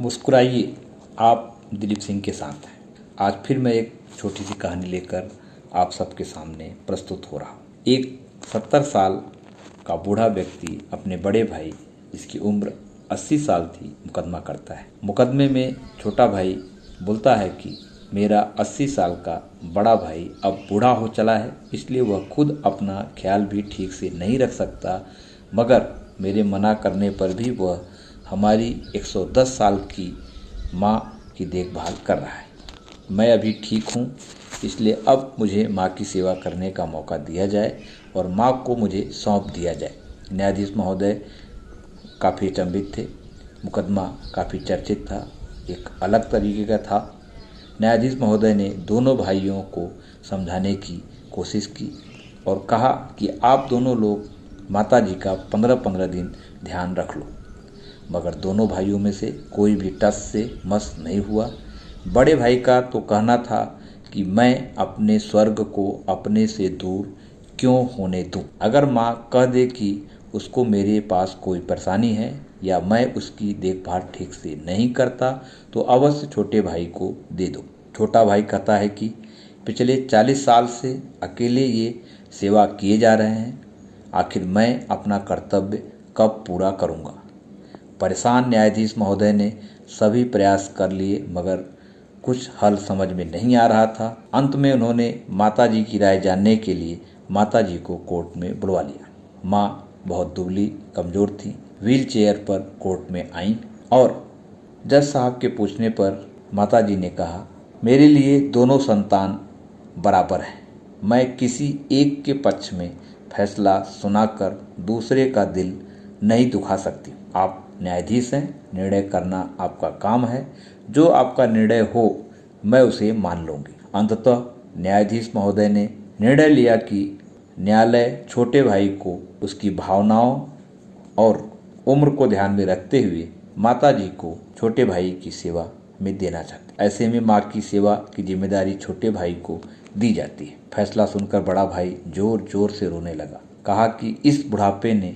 मुस्कुराइए। आप दिलीप सिंह के साथ हैं। आज फिर मैं एक छोटी सी कहानी लेकर आप सबके सामने प्रस्तुत हो रहा हूँ। एक सत्तर साल का बूढ़ा व्यक्ति अपने बड़े भाई, जिसकी उम्र अस्सी साल थी, मुकदमा करता है। मुकदमे में छोटा भाई बोलता है कि, मेरा अस्सी साल का बड़ा भाई अब बूढ़ा हो चला है, इसलिए वह खुद अपना ख्याल भी ठीक से नहीं रख सकता, मगर मेरे मना करने पर भी वह हमारी 110 साल की माँ की देखभाल कर रहा है। मैं अभी ठीक हूँ, इसलिए अब मुझे माँ की सेवा करने का मौका दिया जाए और माँ को मुझे सौंप दिया जाए। न्यायाधीश महोदय काफ़ी अचंभित थे, मुकदमा काफ़ी चर्चित था, एक अलग तरीके का था। न्यायाधीश महोदय ने दोनों भाइयों को समझाने की कोशिश की और कहा कि आप दोनों लोग माता जी का पंद्रह पंद्रह दिन ध्यान रख लो। मगर दोनों भाइयों में से कोई भी टस से मस नहीं हुआ। बड़े भाई का तो कहना था कि मैं अपने स्वर्ग को अपने से दूर क्यों होने दूँ? अगर माँ कह दे कि उसको मेरे पास कोई परेशानी है या मैं उसकी देखभाल ठीक से नहीं करता तो अवश्य छोटे भाई को दे दो। छोटा भाई कहता है कि पिछले चालीस साल से अकेले ये सेवा किए जा रहे हैं। आखिर मैं अपना कर्तव्य कब पूरा करूँगा? परेशान न्यायाधीश महोदय ने सभी प्रयास कर लिए, मगर कुछ हल समझ में नहीं आ रहा था। अंत में उन्होंने माता जी की राय जानने के लिए माता जी को कोर्ट में बुलवा लिया। माँ बहुत दुबली, कमज़ोर थी। व्हील चेयर पर कोर्ट में आई और जज साहब के पूछने पर माता जी ने कहा, मेरे लिए दोनों संतान बराबर हैं। मैं किसी एक के पक्ष में फैसला सुनाकर दूसरे का दिल नहीं दुखा सकती। आप न्यायाधीश हैं। निर्णय करना आपका काम है। जो आपका निर्णय हो, मैं उसे मान लूँगी। अंततः न्यायाधीश महोदय ने निर्णय लिया कि न्यायालय छोटे भाई को उसकी भावनाओं और उम्र को ध्यान में रखते हुए माता जी को छोटे भाई की सेवा में देना चाहते ऐसे में माँ की सेवा की ज़िम्मेदारी छोटे भाई को दी जाती है। फैसला सुनकर बड़ा भाई ज़ोर ज़ोर से रोने लगा। कहा कि इस बुढ़ापे ने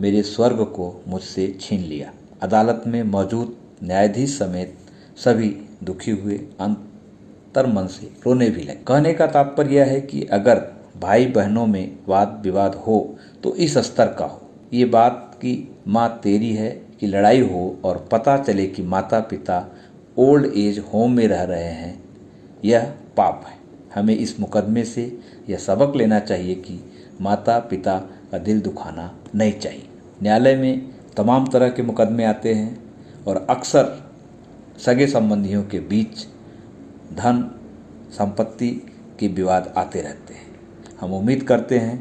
मेरे स्वर्ग को मुझसे छीन लिया। अदालत में मौजूद न्यायाधीश समेत सभी दुखी हुए अंतर मन से रोने भी लगे। कहने का तात्पर्य यह है कि अगर भाई बहनों में वाद विवाद हो तो इस स्तर का हो। ये बात की माँ तेरी है कि लड़ाई हो और पता चले कि माता पिता ओल्ड एज होम में रह रहे हैं, यह पाप है। हमें इस मुकदमे से यह सबक लेना चाहिए कि माता पिता का दिल दुखाना नहीं चाहिए। न्यायालय में तमाम तरह के मुकदमे आते हैं और अक्सर सगे संबंधियों के बीच धन संपत्ति के विवाद आते रहते हैं। हम उम्मीद करते हैं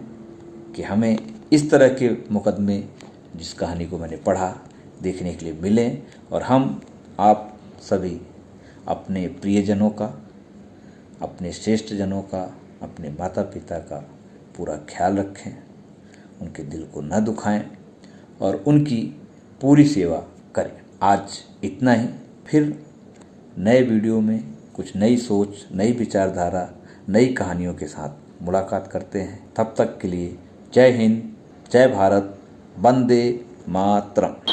कि हमें इस तरह के मुकदमे, जिस कहानी को मैंने पढ़ा, देखने के लिए मिलें और हम आप सभी अपने प्रियजनों का, अपने श्रेष्ठ जनों का, अपने माता पिता का पूरा ख्याल रखें, उनके दिल को न दुखाएँ। और उनकी पूरी सेवा करें। आज इतना ही। फिर नए वीडियो में कुछ नई सोच, नई विचारधारा, नई कहानियों के साथ मुलाकात करते हैं। तब तक के लिए जय हिंद, जय भारत, वंदे मातरम।